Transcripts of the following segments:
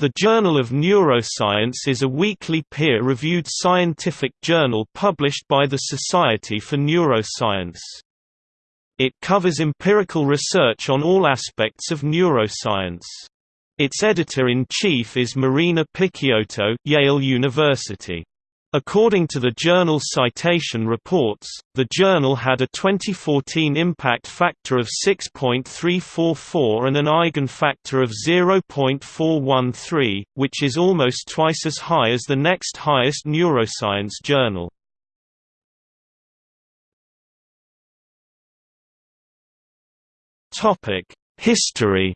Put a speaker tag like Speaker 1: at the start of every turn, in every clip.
Speaker 1: The Journal of Neuroscience is a weekly peer-reviewed scientific journal published by the Society for Neuroscience. It covers empirical research on all aspects of neuroscience. Its editor-in-chief is Marina Picciotto, Yale University. According to the journal Citation Reports, the journal had a 2014 impact factor of 6.344 and an eigenfactor of 0.413, which is almost twice as high as the next highest neuroscience journal. History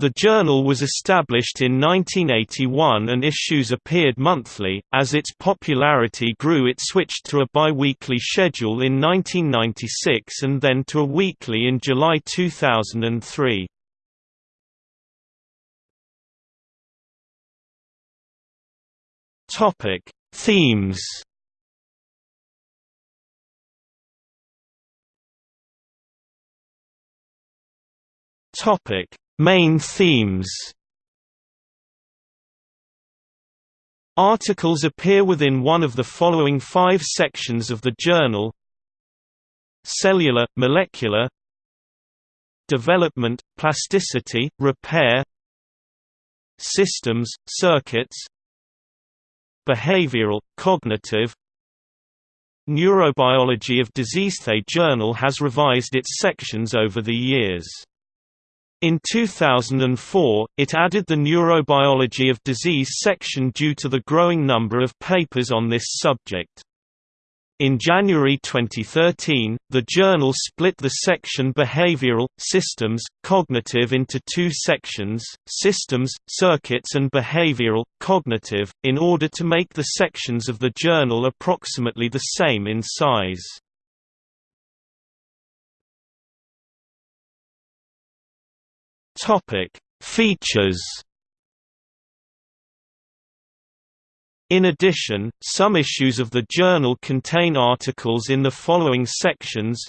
Speaker 1: The journal was established in 1981 and issues appeared monthly. As its popularity grew, it switched to a bi-weekly schedule in 1996 and then to a weekly in July 2003. Topic: Themes Topic: Main themes. Articles appear within one of the following five sections of the journal. Cellular, molecular. Development, plasticity, repair. Systems, circuits. Behavioral, cognitive. Neurobiology of Disease. The journal has revised its sections over the years. In 2004, it added the Neurobiology of Disease section due to the growing number of papers on this subject. In January 2013, the journal split the section Behavioral, Systems, Cognitive into two sections, Systems, Circuits and Behavioral, Cognitive, in order to make the sections of the journal approximately the same in size. Topic: Features. In addition, some issues of the journal contain articles in the following sections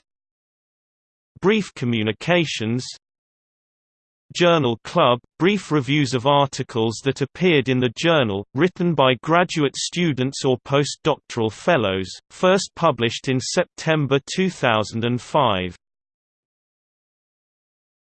Speaker 1: Brief communications Journal Club – brief reviews of articles that appeared in the journal, written by graduate students or postdoctoral fellows, first published in September 2005.